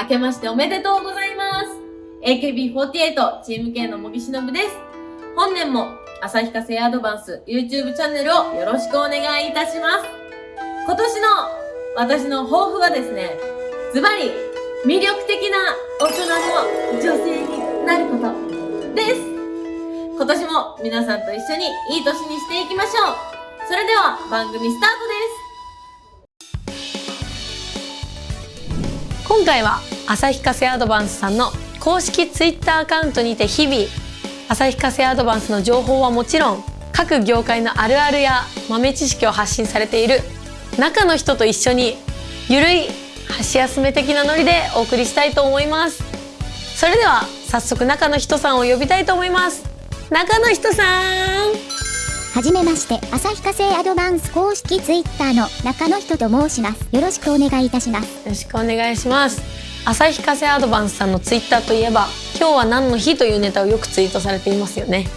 明けましておめでとうございます。AKB48 チーム K の茂木しのぶです。本年も旭化成アドバンス YouTube チャンネルをよろしくお願いいたします。今年の私の抱負はですねズバリ魅力的な大人の女性になることです。今年も皆さんと一緒にいい年にしていきましょう。それでは番組スタートです。今回は旭化成アドバンスさんの公式ツイッターアカウントにて日々旭化成アドバンスの情報はもちろん各業界のあるあるや豆知識を発信されている中の人と一緒にゆるい箸休め的なノリでお送りしたいと思います。それでは早速中の人さんを呼びたいと思います。中の人さん。はじめまして、旭化成アドバンス公式ツイッターの中の人と申します。よろしくお願いいたします。よろしくお願いします旭化成アドバンスさんのツイッターといえば今日は何の日というネタをよくツイートされていますよね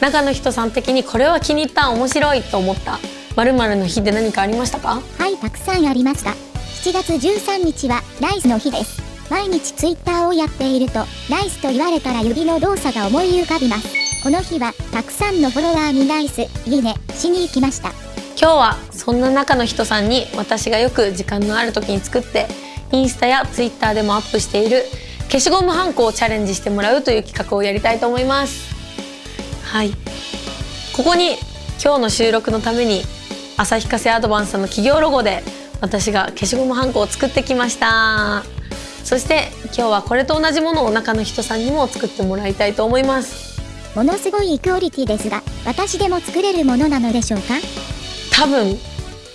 中の人さん的にこれは気に入った面白いと思った〇〇の日で何かありましたか？はい、たくさんありました。7月13日はライスの日です。毎日ツイッターをやっていると、ライスと言われたら指の動作が思い浮かびます。この日は、たくさんのフォロワーにライス、いいね、しに行きました。今日はそんな中の人さんに私がよく時間のある時に作ってインスタやツイッターでもアップしている消しゴムはんこをチャレンジしてもらうという企画をやりたいと思います。はい。ここに今日の収録のために旭化成アドバンスさんの企業ロゴで私が消しゴムはんこを作ってきました。そして今日はこれと同じものを中の人さんにも作ってもらいたいと思います。ものすごいクオリティですが、私でも作れるものなのでしょうか？多分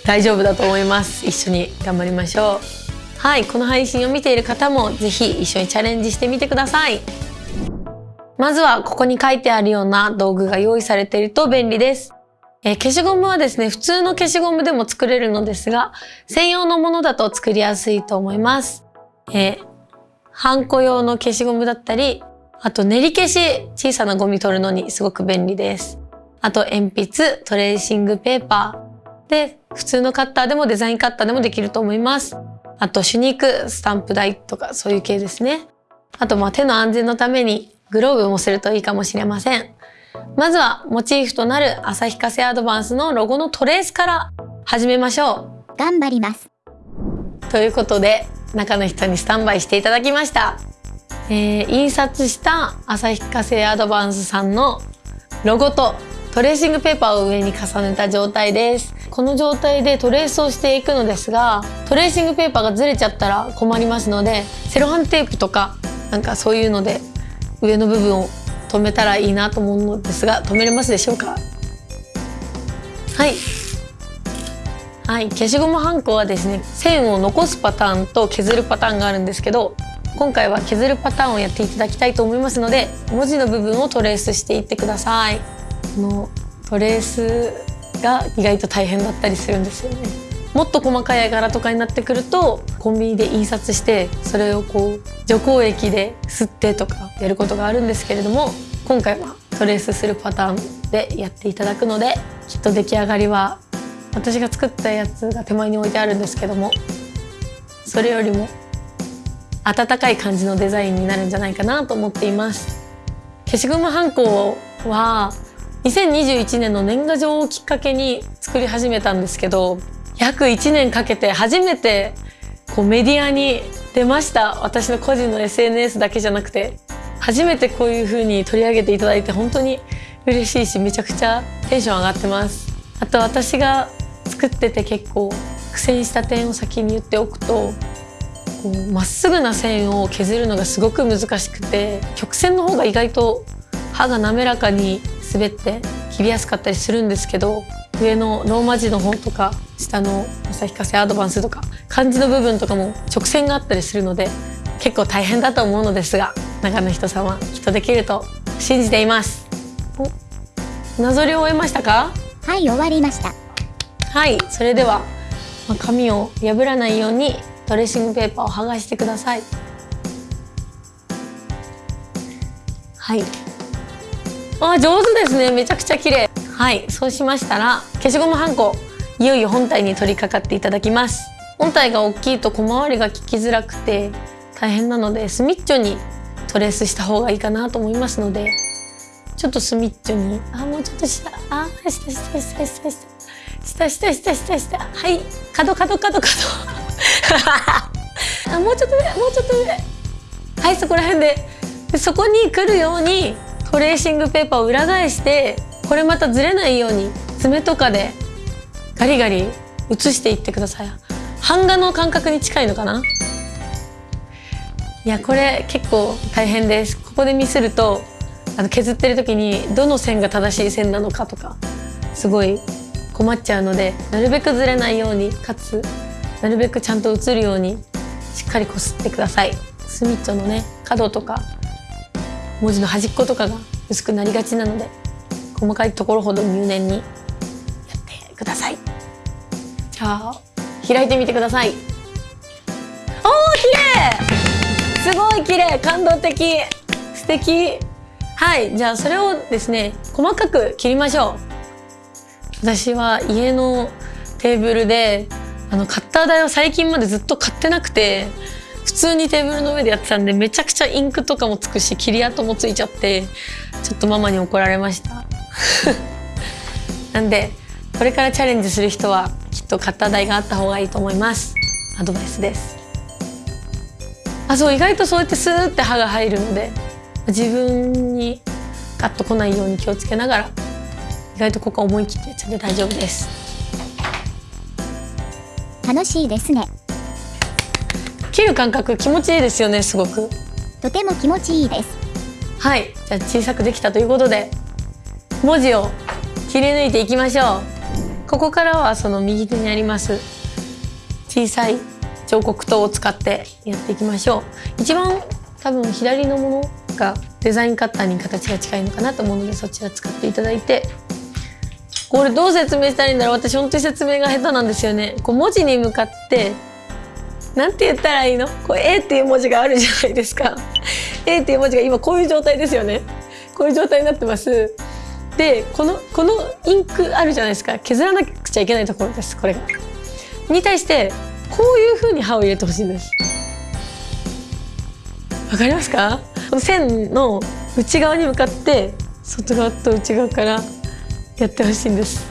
大丈夫だと思います。一緒に頑張りましょう。はいこの配信を見ている方もぜひ一緒にチャレンジしてみてください。まずはここに書いてあるような道具が用意されていると便利です。えー消しゴムはですね普通の消しゴムでも作れるのですが専用のものだと作りやすいと思います。えーハンコ用の消しゴムだったりあと練り消し小さなゴミ取るのにすごく便利です。あと鉛筆トレーシングペーパー。で普通のカッターでもデザインカッターでもできると思います。あと手肉スタンプ台とかそういう系ですね。あとまあ手の安全のためにグローブもするといいかもしれません。まずはモチーフとなる旭化成アドバンスのロゴのトレースから始めましょ頑張ります。うということで中の人にスタンバイしていただきました、えー印刷した旭化成アドバンスさんのロゴとトレーシングペーパーを上に重ねた状態です。この状態でトレースをしていくのですがトレーシングペーパーがずれちゃったら困りますのでセロハンテープとかなんかそういうので上の部分を留めたらいいなと思うのですが留めれますでしょうか？はい。はい、消しゴムはんこはですね線を残すパターンと削るパターンがあるんですけど今回は削るパターンをやっていただきたいと思いますので文字の部分をトレースしていってください。このトレースが意外と大変だったりするんですよね。もっと細かい絵柄とかになってくるとコンビニで印刷してそれをこう除光液で吸ってとかやることがあるんですけれども今回はトレースするパターンでやっていただくのできっと出来上がりは私が作ったやつが手前に置いてあるんですけどもそれよりも温かい感じのデザインになるんじゃないかなと思っています。消しゴムはんこは2021年の年賀状をきっかけに作り始めたんですけど約1年かけて初めてこうメディアに出ました。私の個人の SNS だけじゃなくて初めてこういう風に取り上げていただいて本当に嬉しいしめちゃくちゃテンション上がってます。あと私が作ってて結構苦戦した点を先に言っておくとまっすぐな線を削るのがすごく難しくて曲線の方が意外と刃が滑らかに滑って切りやすかったりするんですけど上のローマ字の方とか下の旭化成アドバンスとか漢字の部分とかも直線があったりするので結構大変だと思うのですが中の人さんはきっとできると信じていますおなぞりを終えましたか？はい、終わりました。はい、それではまあ紙を破らないようにドレッシングペーパーを剥がしてください。はい。あ、上手ですね。めちゃくちゃ綺麗。はい、そうしましたら消しゴムはんこいよいよ本体に取り掛かっていただきます。本体が大きいと小回りが利きづらくて大変なのでスミッチョにトレースした方がいいかなと思いますのでちょっとスミッチョにあもうちょっと下あ下下下下下下下下下下下はい角角角角 あもうちょっと上もうちょっと上。はいそこら辺で。でそこに来るようにトレーシングペーパーを裏返してこれまたずれないように爪とかでガリガリ写していってください。版画の感覚に近いのかな？いやこれ結構大変です。ここでミスるとあの削ってる時にどの線が正しい線なのかとかすごい困っちゃうのでなるべくずれないようにかつなるべくちゃんと写るようにしっかりこすってください。スミッチョのね角とか文字の端っことかが薄くなりがちなので細かいところほど入念にやってください。じゃあ開いてみてください。おー綺麗!すごい綺麗!感動的!素敵!はいじゃあそれをですね細かく切りましょう。私は家のテーブルであのカッター台を最近までずっと買ってなくて普通にテーブルの上でやってたんでめちゃくちゃインクとかもつくし切り跡もついちゃってちょっとママに怒られました。なんでこれからチャレンジする人はきっとカッター台があった方がいいと思います。アドバイスです。あそう意外とそうやってスーって刃が入るので自分にガッと来ないように気をつけながら意外とここは思い切ってやっちゃって大丈夫です。楽しいですね。切る感覚気持ちいいですよねすごくとても気持ちいいです。はいじゃあ小さくできたということで文字を切り抜いていきましょうここからはその右手にあります小さい彫刻刀を使ってやっていきましょう一番多分左のものがデザインカッターに形が近いのかなと思うのでそちら使っていただいてこれどう説明したらいいんだろう？私本当に説明が下手なんですよね。こう文字に向かってなんて言ったらいいの？こう A っていう文字があるじゃないですか。A っていう文字が今こういう状態ですよね。こういう状態になってます。でこのこのインクあるじゃないですか。削らなくちゃいけないところですこれが。に対してこういう風に刃を入れてほしいんです。わかりますか？この線の内側に向かって外側と内側からやってほしいんです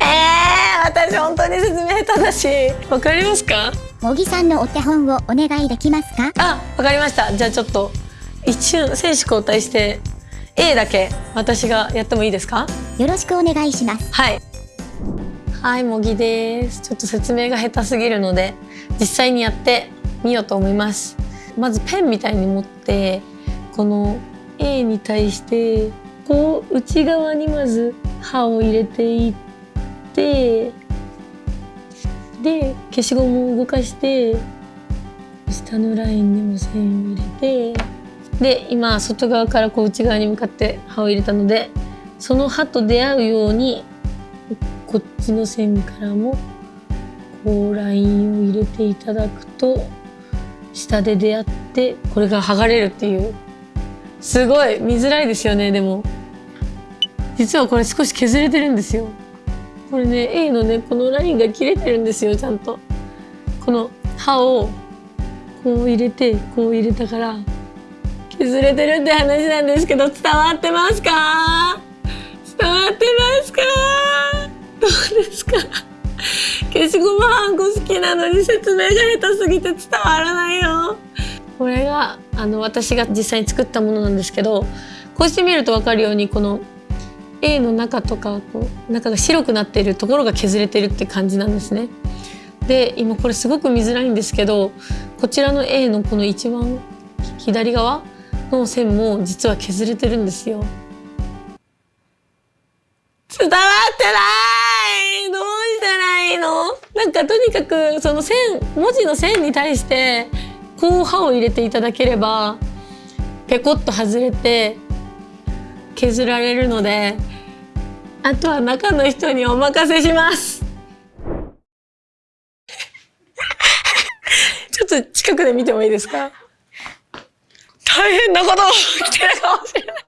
えー、私本当に説明下手だしわかりますか？茂木さんのお手本をお願いできますか？あ、わかりました。じゃあちょっと一瞬選手交代して A だけ私がやってもいいですか？よろしくお願いします。はい。はい、もぎです。ちょっと説明が下手すぎるので実際にやってみようと思います。まずペンみたいに持ってこの A に対してこう内側にまず刃を入れていってで消しゴムを動かして下のラインにも線を入れてで今外側からこう内側に向かって刃を入れたのでその刃と出会うようにこっちの線からもこうラインを入れていただくと下で出会ってこれが剥がれるっていう。すごい見づらいですよねでも。実はこれ少し削れてるんですよ。これね A のねこのラインが切れてるんですよちゃんと。この刃をこう入れてこう入れたから削れてるって話なんですけど伝わってますか？伝わってますか？どうですか？消しゴムはんこ好きなのに説明が下手すぎて伝わらないよ。これがあの私が実際に作ったものなんですけどこうして見ると分かるようにこの A の中とかこう中が白くなっているところが削れてるって感じなんですね。で今これすごく見づらいんですけどこちらの A のこの一番左側の線も実は削れてるんですよ。伝わってないどうしたらいいの？なんかとにかくその線文字の線に対してこう刃を入れていただければペコッと外れて削られるのであとは中の人にお任せします。ちょっと近くで見てもいいですか？大変なこと起きてるかもしれない。